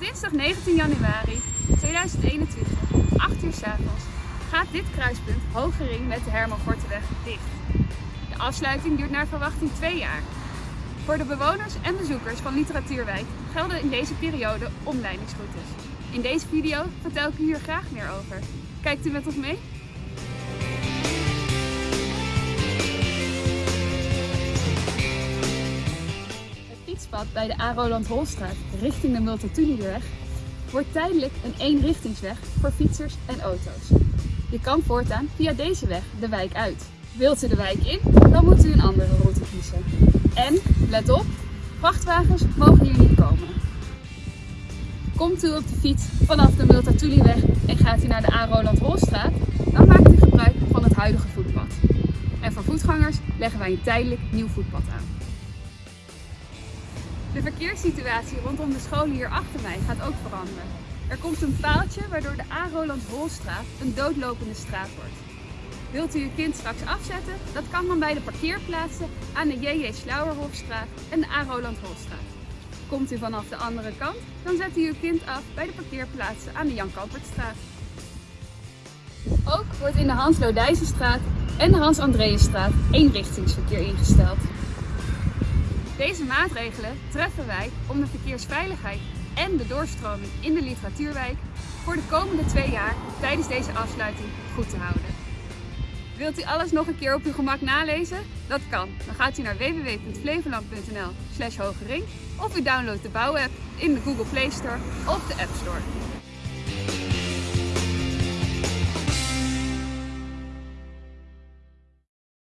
dinsdag 19 januari 2021, 8 uur s avonds, gaat dit kruispunt Hogering met de Herman dicht. De afsluiting duurt naar verwachting twee jaar. Voor de bewoners en bezoekers van Literatuurwijk gelden in deze periode omleidingsroutes. In deze video vertel ik u hier graag meer over. Kijkt u met ons mee? Bij de A. Roland Holstraat richting de Multatulieweg wordt tijdelijk een eenrichtingsweg voor fietsers en auto's. Je kan voortaan via deze weg de wijk uit. Wilt u de wijk in, dan moet u een andere route kiezen. En, let op, vrachtwagens mogen hier niet komen. Komt u op de fiets vanaf de Multatulieweg en gaat u naar de A. Roland Holstraat, dan maakt u gebruik van het huidige voetpad. En voor voetgangers leggen wij een tijdelijk nieuw voetpad aan. De verkeerssituatie rondom de scholen hier achter mij gaat ook veranderen. Er komt een paaltje waardoor de A. Roland Holstraat een doodlopende straat wordt. Wilt u uw kind straks afzetten? Dat kan dan bij de parkeerplaatsen aan de J.J. Slauerhofstraat en de A. Roland Holstraat. Komt u vanaf de andere kant, dan zet u uw kind af bij de parkeerplaatsen aan de Jan Kampertstraat. Ook wordt in de Hans Lodijzenstraat en de Hans Andreasstraat eenrichtingsverkeer ingesteld. Deze maatregelen treffen wij om de verkeersveiligheid en de doorstroming in de literatuurwijk voor de komende twee jaar tijdens deze afsluiting goed te houden. Wilt u alles nog een keer op uw gemak nalezen? Dat kan. Dan gaat u naar www.flevoland.nl slash hogering of u downloadt de bouwapp in de Google Play Store of de App Store.